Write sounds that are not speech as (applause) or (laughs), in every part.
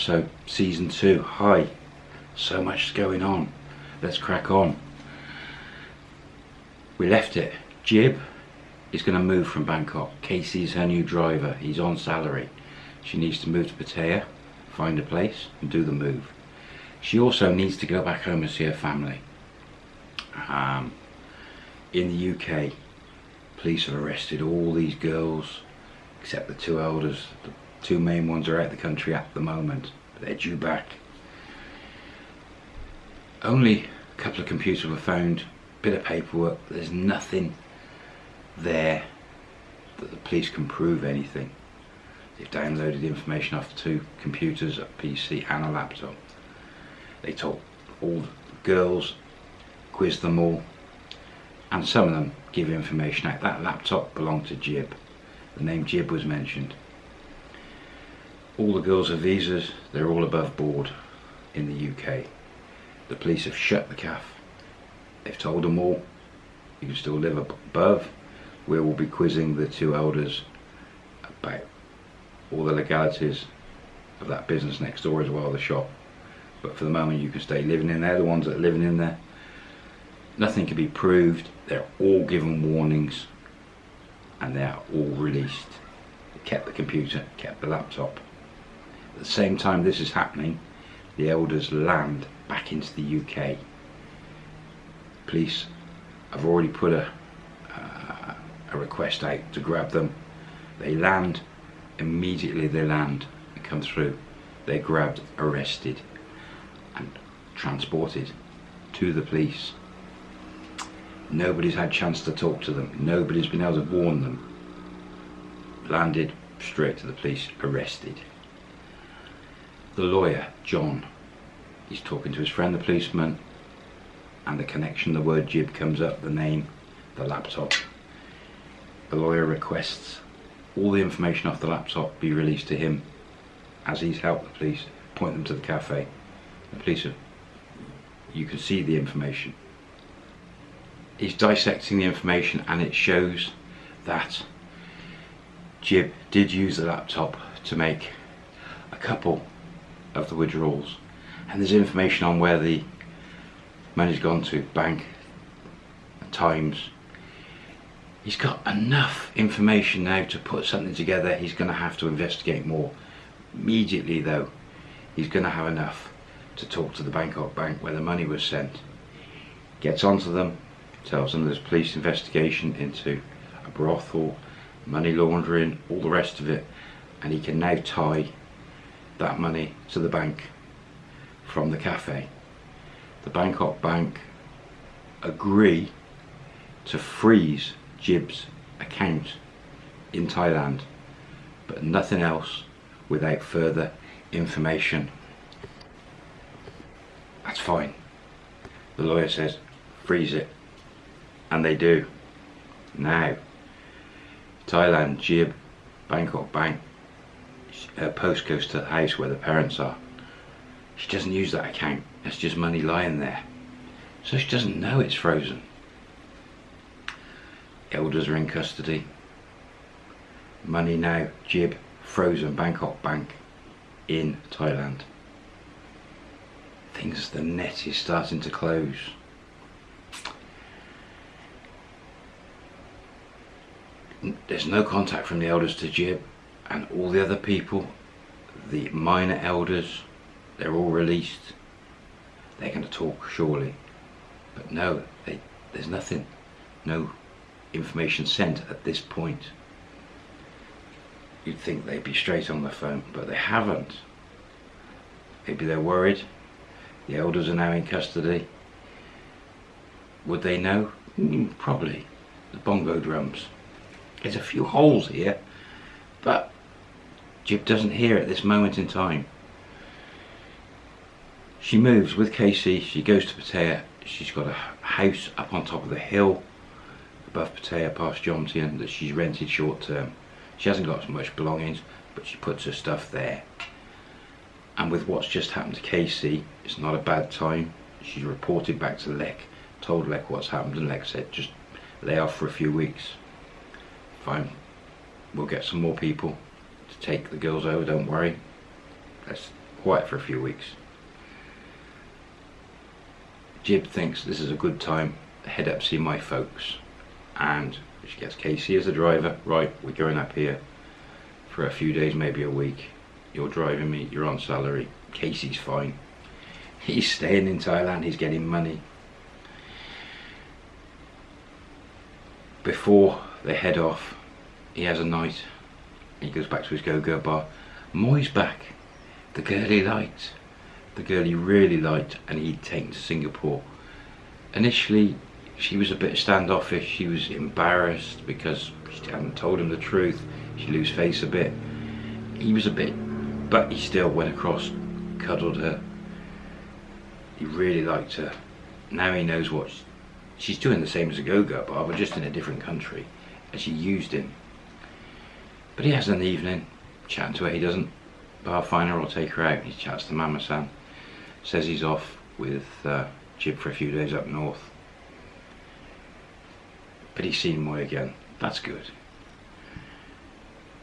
episode, season two. Hi, so much is going on. Let's crack on. We left it. Jib is going to move from Bangkok. Casey's her new driver. He's on salary. She needs to move to Pattaya, find a place, and do the move. She also needs to go back home and see her family. Um, in the UK, police have arrested all these girls except the two elders. The two main ones are out of the country at the moment, they're due back. Only a couple of computers were found, bit of paperwork, there's nothing there that the police can prove anything. They've downloaded information off two computers, a PC and a laptop. They told all the girls, quizzed them all, and some of them give information out. That laptop belonged to Jib. The name Jib was mentioned. All the girls have visas, they're all above board in the UK. The police have shut the CAF. They've told them all, you can still live above. We will be quizzing the two elders about all the legalities of that business next door as well, the shop. But for the moment you can stay living in there, the ones that are living in there. Nothing can be proved, they're all given warnings and they are all released. They kept the computer, kept the laptop. At the same time this is happening, the elders land back into the UK. Police have already put a, uh, a request out to grab them. They land, immediately they land and come through. They're grabbed, arrested and transported to the police. Nobody's had chance to talk to them. Nobody's been able to warn them. Landed straight to the police, arrested. The lawyer, John, he's talking to his friend the policeman and the connection, the word jib comes up, the name, the laptop. The lawyer requests all the information off the laptop be released to him as he's helped the police point them to the cafe. The police have, you can see the information he's dissecting the information and it shows that Jib did use the laptop to make a couple of the withdrawals. And there's information on where the money's gone to bank times. He's got enough information now to put something together. He's going to have to investigate more. Immediately though he's going to have enough to talk to the Bangkok bank where the money was sent. Gets onto them tells them there's police investigation into a brothel, money laundering, all the rest of it, and he can now tie that money to the bank from the cafe. The Bangkok Bank agree to freeze Jib's account in Thailand, but nothing else without further information. That's fine. The lawyer says, freeze it and they do now Thailand Jib Bangkok Bank her post goes to the house where the parents are. She doesn't use that account. It's just money lying there. So she doesn't know it's frozen. Elders are in custody. Money now Jib frozen Bangkok Bank in Thailand. Things the net is starting to close. There's no contact from the elders to Jib and all the other people the minor elders they're all released. They're going to talk surely. But no they, there's nothing no information sent at this point. You'd think they'd be straight on the phone but they haven't. Maybe they're worried. The elders are now in custody. Would they know? Mm, probably. The bongo drums. There's a few holes here, but Jib doesn't hear at this moment in time. She moves with Casey, she goes to Pattaya, she's got a house up on top of the hill above Pattaya past Jomtien that she's rented short term. She hasn't got much belongings, but she puts her stuff there. And with what's just happened to Casey, it's not a bad time. She's reported back to Lek, told Lek what's happened, and Lek said just lay off for a few weeks fine we'll get some more people take the girls over don't worry let's quiet for a few weeks. Jib thinks this is a good time to head up see my folks and she gets Casey as the driver. Right, we're going up here for a few days, maybe a week. You're driving me, you're on salary. Casey's fine. (laughs) He's staying in Thailand, he's getting money. Before they head off, he has a night. He goes back to his go-go bar. Moy's back. The girl he liked. The girl he really liked and he'd taken to Singapore. Initially, she was a bit standoffish. She was embarrassed because she hadn't told him the truth. She lose face a bit. He was a bit, but he still went across, cuddled her. He really liked her. Now he knows what she's doing the same as a go-go bar, but just in a different country. And she used him. But he has an evening, chatting to her. He doesn't bar find her or take her out. He chats to Mama San. Says he's off with uh, Jib for a few days up north. But he's seen Moy again. That's good.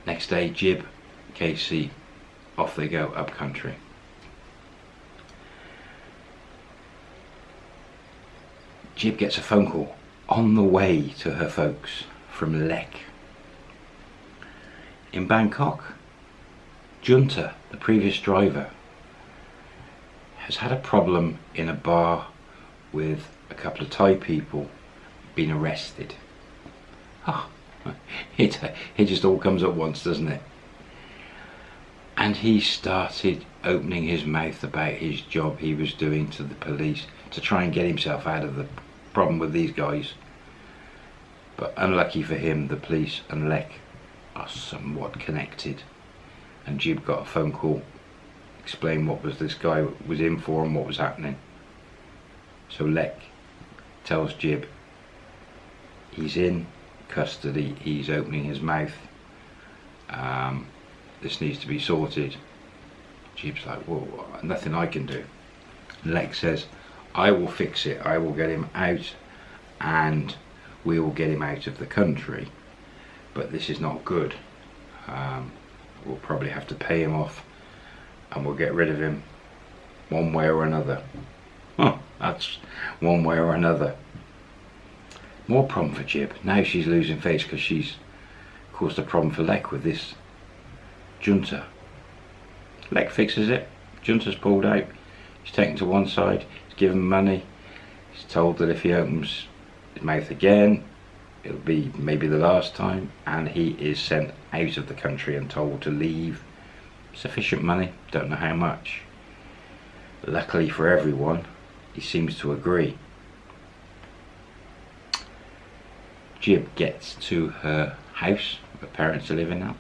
Next day, Jib, Casey, off they go up country. Jib gets a phone call on the way to her folks from Lek. In Bangkok, Junta, the previous driver, has had a problem in a bar with a couple of Thai people being arrested. Oh, (laughs) it, it just all comes at once, doesn't it? And he started opening his mouth about his job he was doing to the police to try and get himself out of the problem with these guys. But unlucky for him, the police and Lek are somewhat connected. And Jib got a phone call, explain what was this guy was in for and what was happening. So Lek tells Jib he's in custody, he's opening his mouth. Um, this needs to be sorted. Jib's like, whoa, nothing I can do. Lex says, I will fix it, I will get him out and we will get him out of the country. But this is not good. Um, we'll probably have to pay him off and we'll get rid of him one way or another. Huh, that's one way or another. More problem for Jib. Now she's losing face because she's caused a problem for Lek with this junta. Lek fixes it. Junta's pulled out. He's taken to one side. He's given money. He's told that if he opens his mouth again, it'll be maybe the last time. And he is sent out of the country and told to leave. Sufficient money. Don't know how much. Luckily for everyone, he seems to agree. Jib gets to her house, her parents are living now.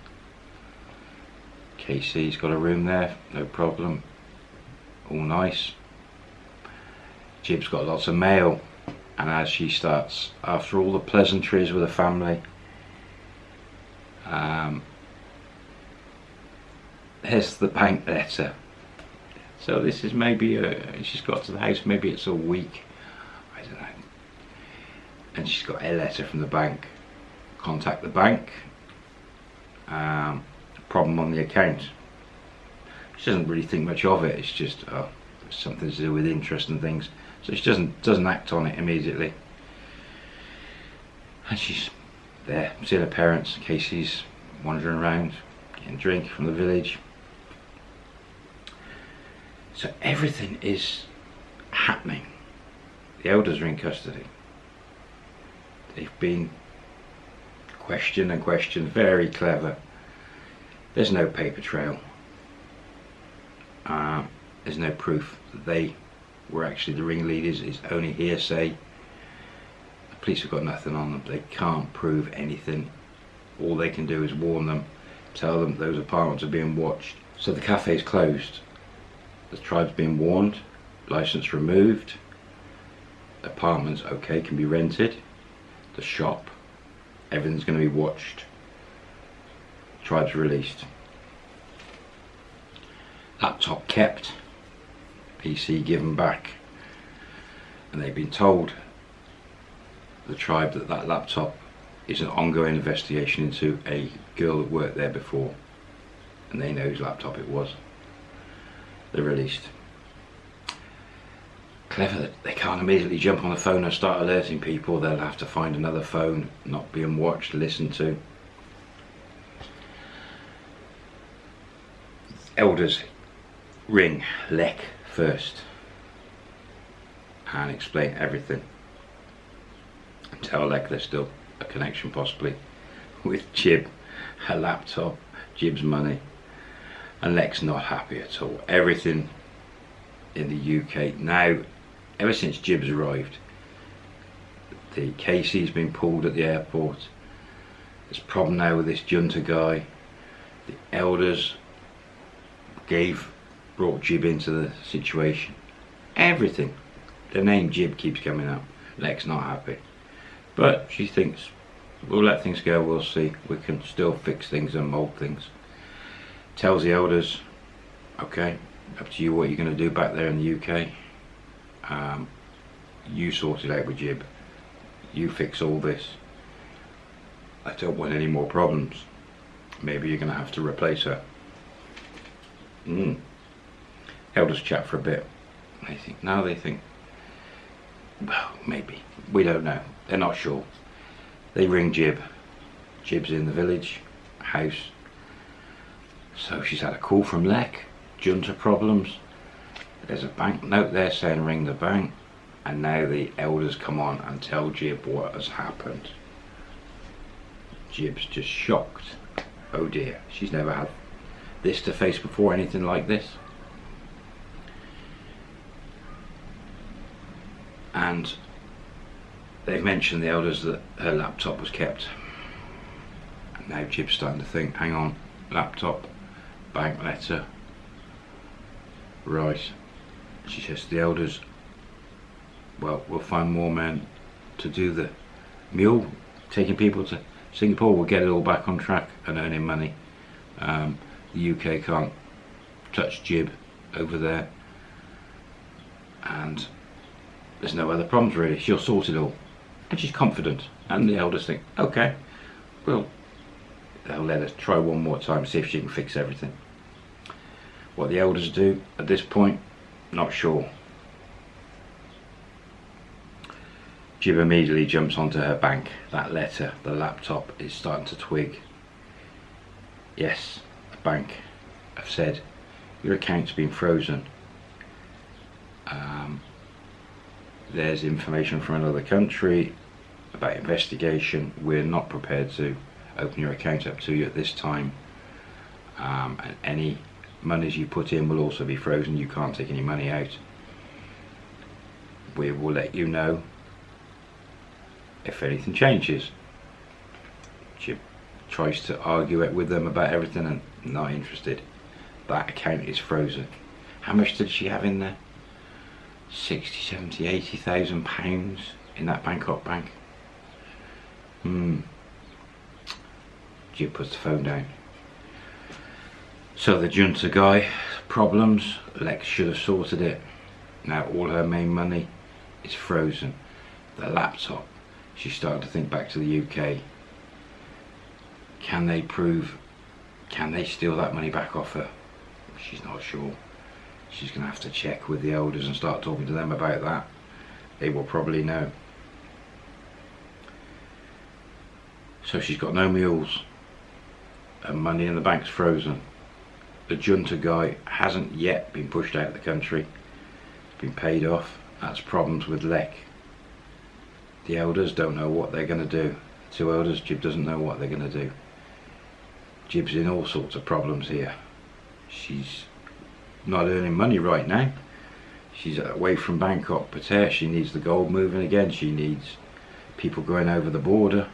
Casey's got a room there, no problem. All nice. Jib's got lots of mail and as she starts, after all the pleasantries with the family, um, here's the bank letter. So this is maybe, a, she's got to the house, maybe it's a week. I don't know. And she's got a letter from the bank. Contact the bank. Um, problem on the account. She doesn't really think much of it. It's just oh, something to do with interest and things. So she doesn't doesn't act on it immediately. And she's there seeing her parents Casey's wandering around getting drink from the village. So everything is happening. The elders are in custody. They've been questioned and questioned, very clever. There's no paper trail. Uh, there's no proof that they were actually the ringleaders. It's only hearsay. The police have got nothing on them. They can't prove anything. All they can do is warn them, tell them those apartments are being watched. So the cafe is closed. The tribe's been warned, license removed, apartments okay can be rented the shop, everything's going to be watched. Tribes released. Laptop kept, PC given back. And they've been told, the tribe, that that laptop is an ongoing investigation into a girl that worked there before. And they know whose laptop it was. they're released. Clever that they can't immediately jump on the phone and start alerting people. They'll have to find another phone, not being watched, listened to. Elders ring Lek first and explain everything. Tell Lek there's still a connection possibly with Jib, her laptop, Jib's money. And Lek's not happy at all. Everything in the UK now, ever since Jib's arrived, the Casey's been pulled at the airport. There's a problem now with this junta guy. The elders gave, brought Jib into the situation. Everything. The name Jib keeps coming up. Lek's not happy. But she thinks we'll let things go, we'll see. We can still fix things and mould things. Tells the elders, okay, up to you what you're going to do back there in the UK. Um, you sort it out with Jib. You fix all this. I don't want any more problems. Maybe you're going to have to replace her. Mm. Elders chat for a bit. They think, now they think, well, maybe. We don't know. They're not sure. They ring Jib. Jib's in the village, house. So she's had a call from Lek, junta problems. There's a bank note there saying ring the bank. And now the elders come on and tell Jib what has happened. Jib's just shocked. Oh dear, she's never had this to face before, anything like this. And they've mentioned the elders that her laptop was kept. Now Jib's starting to think, hang on, laptop, bank letter, right. She says to the elders, well, we'll find more men to do the mule, taking people to Singapore, we'll get it all back on track and earning money. Um, the UK can't touch Jib over there. And there's no other problems really, she'll sort it all. And she's confident. And the elders think, okay, well, they'll let us try one more time, see if she can fix everything. What the elders do at this point, not sure. Jib immediately jumps onto her bank. That letter, the laptop, is starting to twig. Yes, the bank have said your account's been frozen. Um, there's information from another country about investigation. We're not prepared to open your account up to you at this time. Um, and any monies you put in will also be frozen. You can't take any money out. We will let you know if anything changes. She tries to argue it with them about everything and not interested. That account is frozen. How much did she have in there? 60, 70, 80,000 pounds in that Bangkok bank. Hmm. Jib puts the phone down. So the junta guy, problems, Lex should have sorted it. Now all her main money is frozen. The laptop she's starting to think back to the UK. Can they prove, can they steal that money back off her? She's not sure. She's going to have to check with the elders and start talking to them about that. They will probably know. So she's got no mules. And money in the bank's frozen. The junta guy hasn't yet been pushed out of the country. He's been paid off. That's problems with Lek. The elders don't know what they're going to do. Two elders, Jib doesn't know what they're going to do. Jib's in all sorts of problems here. She's not earning money right now. She's away from Bangkok, Pattaya. She needs the gold moving again. She needs people going over the border.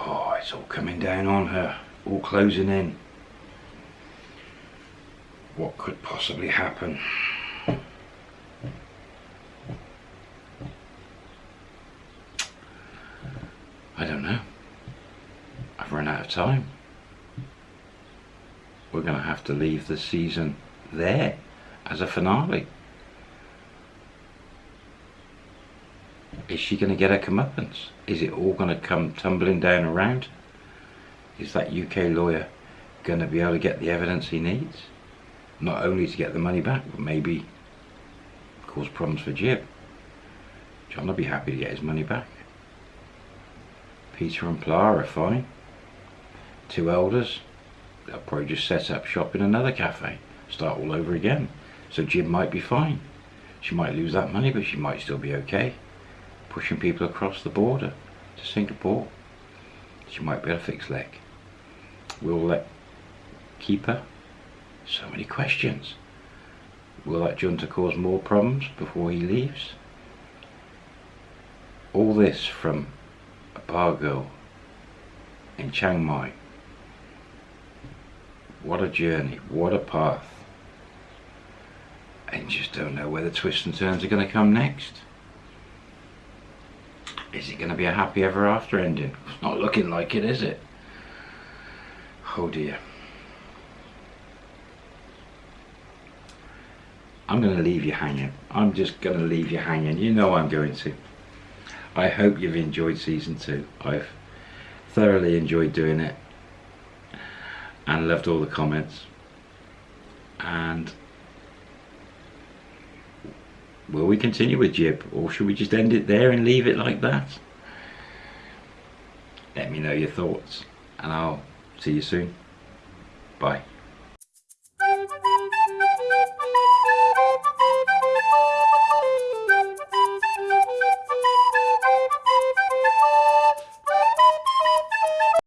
Oh, it's all coming down on her. All closing in. What could possibly happen? I don't know. I've run out of time. Going to have to leave the season there as a finale. Is she going to get her comeuppance? Is it all going to come tumbling down around? Is that UK lawyer going to be able to get the evidence he needs? not only to get the money back, but maybe cause problems for Jib. John will be happy to get his money back. Peter and Pla are fine. Two elders, they'll probably just set up shop in another cafe, start all over again. So Jib might be fine. She might lose that money, but she might still be okay. Pushing people across the border to Singapore. She might be able to fix Lek. Will let Keeper? So many questions. Will that junta cause more problems before he leaves? All this from a bar girl in Chiang Mai. What a journey, what a path. And just don't know where the twists and turns are going to come next. Is it going to be a happy ever after ending? It's not looking like it, is it? Oh dear. I'm going to leave you hanging. I'm just going to leave you hanging. You know I'm going to. I hope you've enjoyed season two. I've thoroughly enjoyed doing it and loved all the comments. And will we continue with Jib or should we just end it there and leave it like that? Let me know your thoughts and I'll see you soon. Bye.